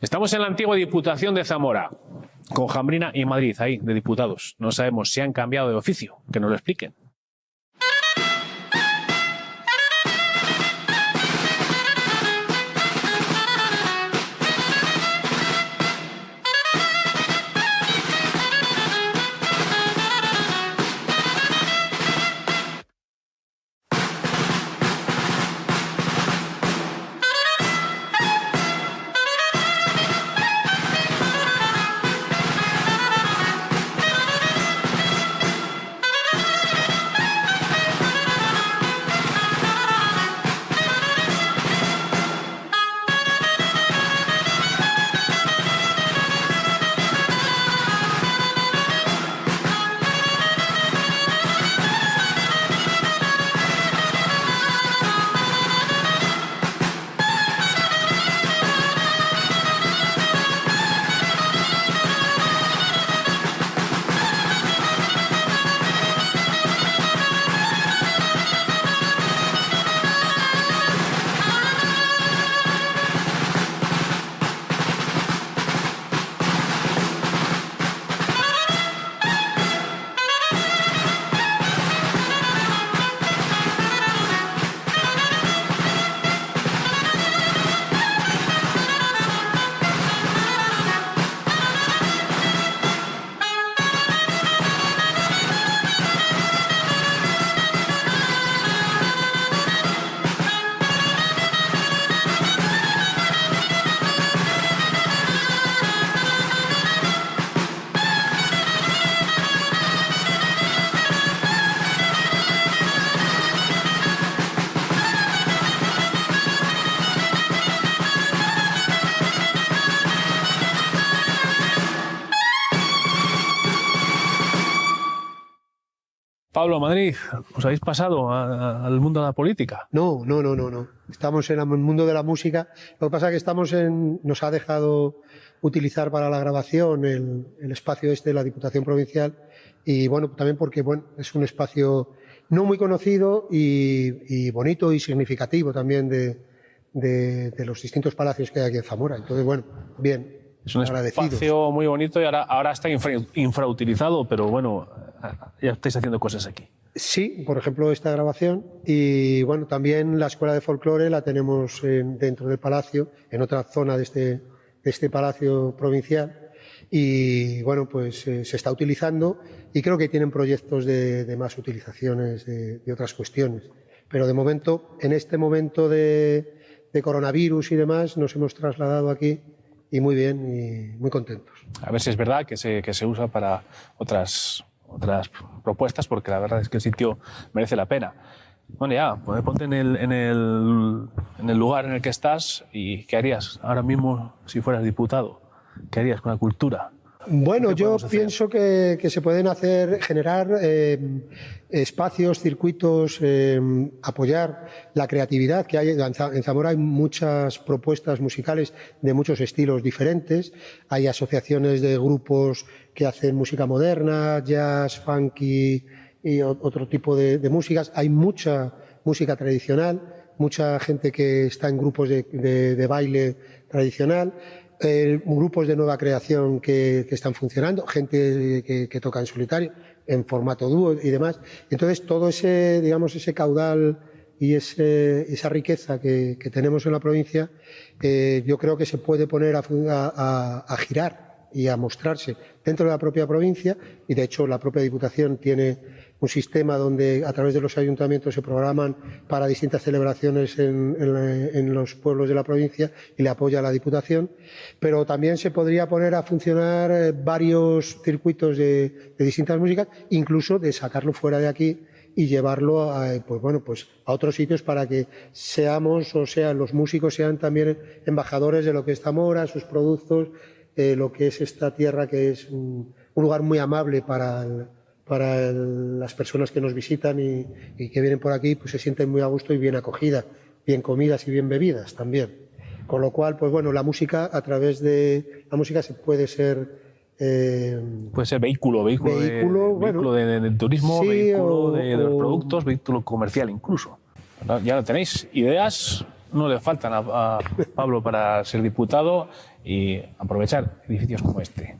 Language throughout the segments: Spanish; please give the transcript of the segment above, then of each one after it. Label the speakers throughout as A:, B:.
A: Estamos en la antigua Diputación de Zamora, con Jambrina y Madrid, ahí, de diputados. No sabemos si han cambiado de oficio, que nos lo expliquen. Pablo, Madrid, ¿os habéis pasado al mundo de la política?
B: No, no, no, no, no. Estamos en el mundo de la música. Lo que pasa es que estamos en, nos ha dejado utilizar para la grabación el, espacio este de la Diputación Provincial y bueno, también porque bueno, es un espacio no muy conocido y, bonito y significativo también de, de, los distintos palacios que hay aquí en Zamora. Entonces, bueno, bien,
A: es un espacio muy bonito y ahora, ahora está infrautilizado, pero bueno, ya estáis haciendo cosas aquí.
B: Sí, por ejemplo, esta grabación. Y bueno, también la Escuela de Folclore la tenemos dentro del palacio, en otra zona de este, de este palacio provincial. Y bueno, pues eh, se está utilizando y creo que tienen proyectos de, más utilizaciones de, otras cuestiones. Pero de momento, en este momento de, coronavirus y demás, nos hemos trasladado aquí y muy bien y muy contentos.
A: A ver si es verdad que se, que se usa para otras otras propuestas porque la verdad es que el sitio merece la pena. Bueno, ya, pues ponte en el, en, el, en el lugar en el que estás y ¿qué harías ahora mismo si fueras diputado? ¿Qué harías con la cultura?
B: Bueno, yo pienso que, se pueden hacer, generar eh, espacios, circuitos, eh, apoyar la creatividad que hay. En Zamora hay muchas propuestas musicales de muchos estilos diferentes. Hay asociaciones de grupos que hacen música moderna, jazz, funky y otro tipo de, músicas. Hay mucha música tradicional, mucha gente que está en grupos de baile tradicional eh, grupos de nueva creación que, están funcionando, gente que, toca en solitario, en formato dúo y demás. Entonces, todo ese, digamos, ese caudal y esa riqueza que, tenemos en la provincia, eh, yo creo que se puede poner a girar y a mostrarse dentro de la propia provincia y, de hecho, la propia Diputación tiene un sistema donde a través de los ayuntamientos se programan para distintas celebraciones en, los pueblos de la provincia y le apoya la Diputación, pero también se podría poner a funcionar eh, varios circuitos de, distintas músicas, incluso de sacarlo fuera de aquí y llevarlo a, pues bueno, pues a otros sitios para que seamos, o sea, los músicos sean también embajadores de lo que es Zamora, sus productos, eh, lo que es esta tierra que es un, un lugar muy amable para el, para las personas que nos visitan y, que vienen por aquí, pues se sienten muy a gusto y bien acogidas, bien comidas y bien bebidas también. Con lo cual, pues bueno, la música, a través de la música se puede ser...
A: Eh, puede ser vehículo, vehículo, de, turismo, vehículo de, los productos, vehículo comercial incluso. Ya lo tenéis, ideas no le faltan a Pablo para ser diputado y aprovechar edificios como este.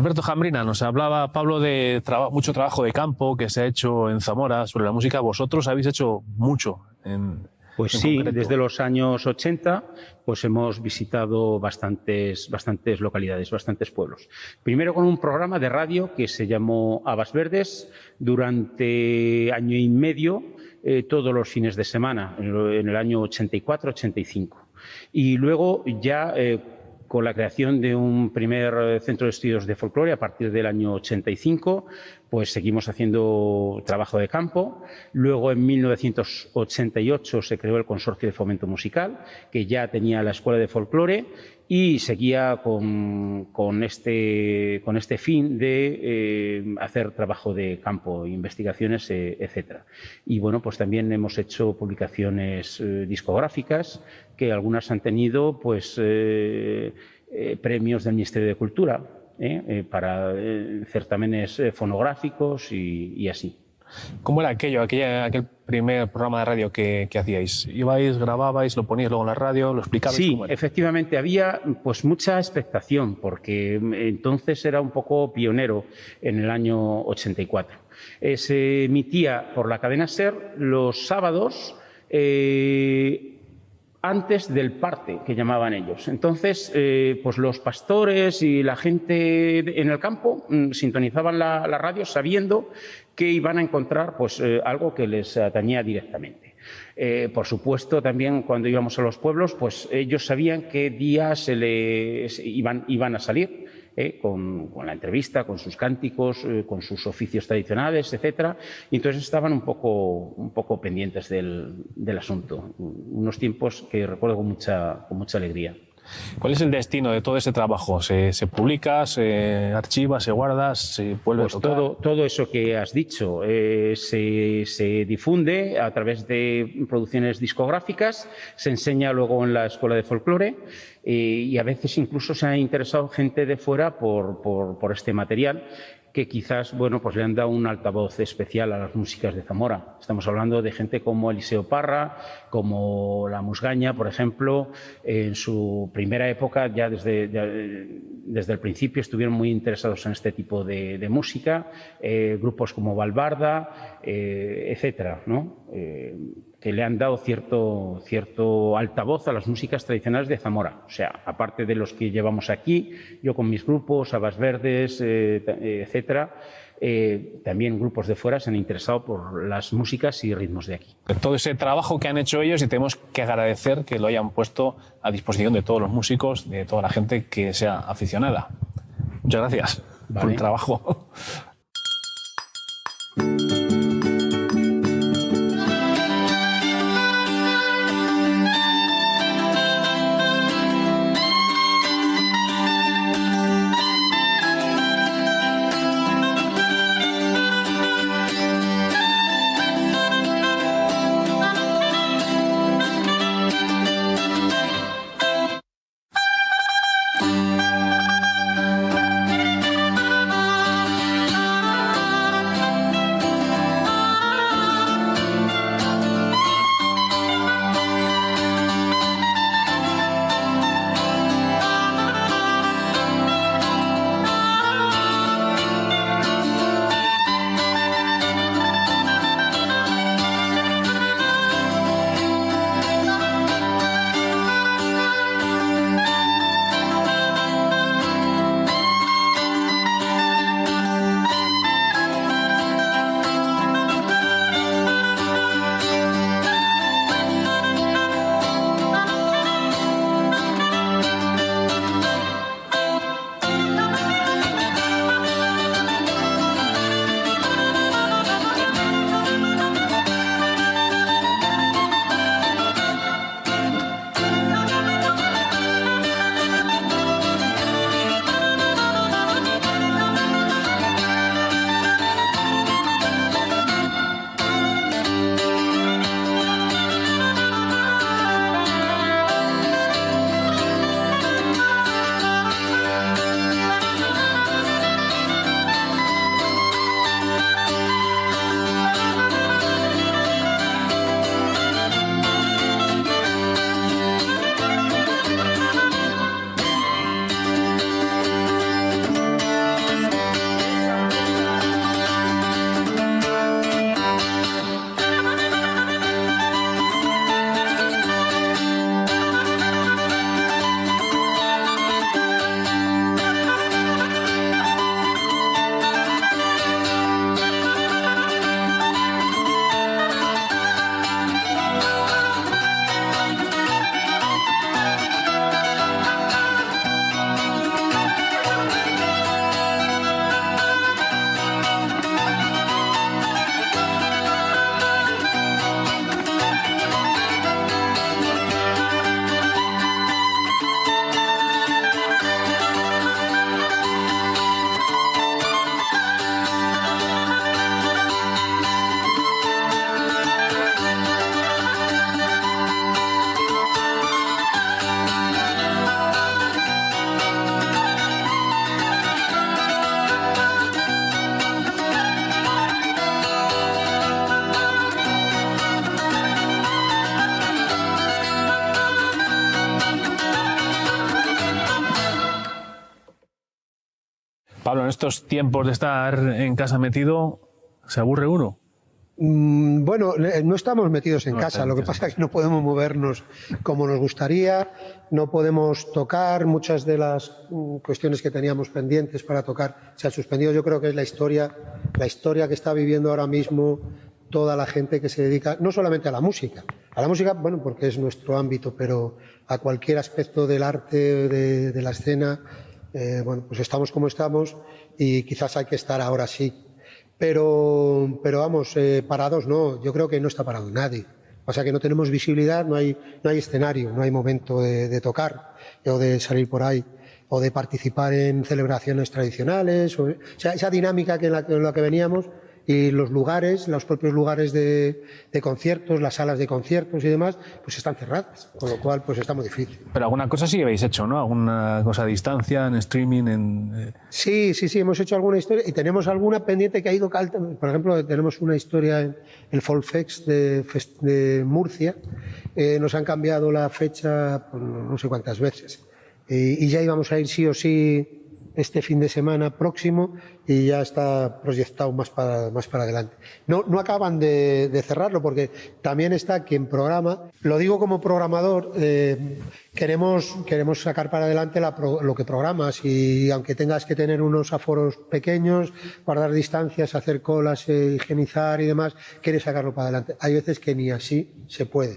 A: Alberto Jambrina, nos hablaba Pablo de mucho trabajo de campo que se ha hecho en Zamora sobre la música. Vosotros habéis hecho mucho en,
C: pues sí, desde los años 80 pues hemos visitado bastantes, bastantes localidades, bastantes pueblos. Primero con un programa de radio que se llamó Habas Verdes durante año y medio, eh, todos los fines de semana, en el año 84-85. Y luego ya eh, con la creación de un primer eh, centro de estudios de folclore a partir del año 85, pues seguimos haciendo trabajo de campo. Luego, en 1988, se creó el Consorcio de Fomento Musical, que ya tenía la Escuela de Folclore y seguía con, este, este, fin de eh, hacer trabajo de campo, investigaciones, eh, etcétera. Y bueno, pues también hemos hecho publicaciones discográficas que algunas han tenido pues, eh, eh, premios del Ministerio de Cultura ¿eh? Para certámenes fonográficos y, así.
A: ¿Cómo era aquello, aquel primer programa de radio que, hacíais? ¿Ibais, grababais, lo poníais luego en la radio, lo explicabais?
C: Sí, efectivamente, había pues mucha expectación, porque entonces era un poco pionero en el año 84. se emitía por la cadena SER los sábados antes del parte, que llamaban ellos. Entonces, eh, pues los pastores y la gente en el campo mm, sintonizaban la, radio sabiendo que iban a encontrar pues, eh, algo que les atañía directamente. Eh, por supuesto, también cuando íbamos a los pueblos, pues ellos sabían qué días se les iban a salir ¿eh? con, la entrevista, con sus cánticos, eh, con sus oficios tradicionales, etcétera. Y entonces estaban un poco, un poco pendientes del, del asunto. Unos tiempos que recuerdo con mucha, con mucha alegría.
A: ¿Cuál es el destino de todo ese trabajo? ¿Se, publica, se archiva, se guarda, se vuelve
C: pues Todo, todo eso que has dicho eh, se, difunde a través de producciones discográficas, se enseña luego en la Escuela de Folclore eh, y a veces incluso se ha interesado gente de fuera por, por este material que quizás bueno, pues le han dado un altavoz especial a las músicas de Zamora. Estamos hablando de gente como Eliseo Parra, como La Musgaña, por ejemplo. En su primera época, ya desde, desde el principio, estuvieron muy interesados en este tipo de, música. Eh, grupos como Valbarda, eh, etcétera, ¿no? Eh, que le han dado cierto, cierto altavoz a las músicas tradicionales de Zamora. O sea, aparte de los que llevamos aquí, yo con mis grupos, Habas Verdes, etcétera, eh, también grupos de fuera se han interesado por las músicas y ritmos de aquí.
A: Todo ese trabajo que han hecho ellos y tenemos que agradecer que lo hayan puesto a disposición de todos los músicos, de toda la gente que sea aficionada. Muchas gracias por el trabajo. Estos tiempos de estar en casa metido, ¿se aburre uno?
B: Mm, bueno, no estamos metidos en casa, lo que pasa es que no podemos movernos como nos gustaría, no podemos tocar, muchas de las mm, cuestiones que teníamos pendientes para tocar se han suspendido. Yo creo que es la historia, la historia que está viviendo ahora mismo toda la gente que se dedica no solamente a la música, a la música, bueno, porque es nuestro ámbito, pero a cualquier aspecto del arte, de, la escena, eh, bueno, pues estamos como estamos y quizás hay que estar ahora sí pero, pero vamos, eh, parados no, yo creo que no está parado nadie. O sea que no tenemos visibilidad, no hay, no hay escenario, no hay momento de, tocar o de salir por ahí o de participar en celebraciones tradicionales. O, sea, esa dinámica que en la que veníamos y los lugares, los propios lugares de, conciertos, las salas de conciertos y demás, pues están cerradas, con lo cual pues está muy difícil.
A: Pero alguna cosa sí habéis hecho, ¿no? Alguna cosa a distancia, en streaming, en...
B: Eh? Sí, sí, sí, hemos hecho alguna historia y tenemos alguna pendiente que ha ido... Por ejemplo, tenemos una historia en el Folfex de, de Murcia, eh, nos han cambiado la fecha pues, no sé cuántas veces y ya íbamos a ir sí o sí este fin de semana próximo y ya está proyectado más para, más para adelante. No, no acaban de, cerrarlo porque también está quien programa. Lo digo como programador, eh, queremos, queremos sacar para adelante lo que programas y aunque tengas que tener unos aforos pequeños, guardar distancias, hacer colas, eh, higienizar y demás, quieres sacarlo para adelante. Hay veces que ni así se puede.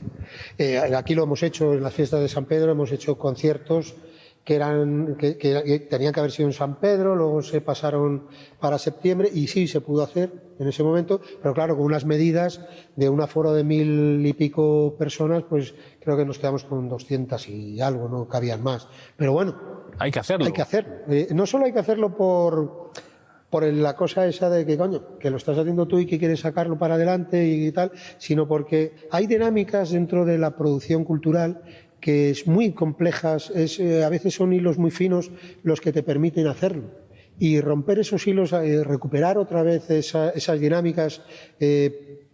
B: Eh, aquí lo hemos hecho en las fiestas de San Pedro, hemos hecho conciertos que, eran, que, tenían que haber sido en San Pedro, luego se pasaron para septiembre y sí se pudo hacer en ese momento, pero claro, con unas medidas de un aforo de mil y pico personas, pues creo que nos quedamos con doscientas y algo, no cabían más. Pero bueno.
A: Hay que hacerlo.
B: Hay que hacerlo. Eh, no solo hay que hacerlo por, por la cosa esa de que, coño, que lo estás haciendo tú y que quieres sacarlo para adelante y tal, sino porque hay dinámicas dentro de la producción cultural que es muy complejas, es, eh, a veces son hilos muy finos los que te permiten hacerlo. Y romper esos hilos, eh, recuperar otra vez esas dinámicas, eh,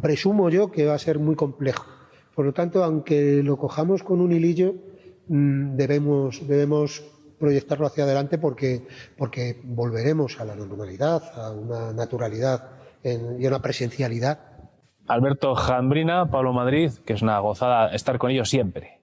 B: presumo yo que va a ser muy complejo. Por lo tanto, aunque lo cojamos con un hilillo, mm, debemos, debemos proyectarlo hacia adelante porque, porque volveremos a la normalidad, a una naturalidad y a una presencialidad.
A: Alberto Jambrina, Pablo Madrid, que es una gozada estar con ellos siempre.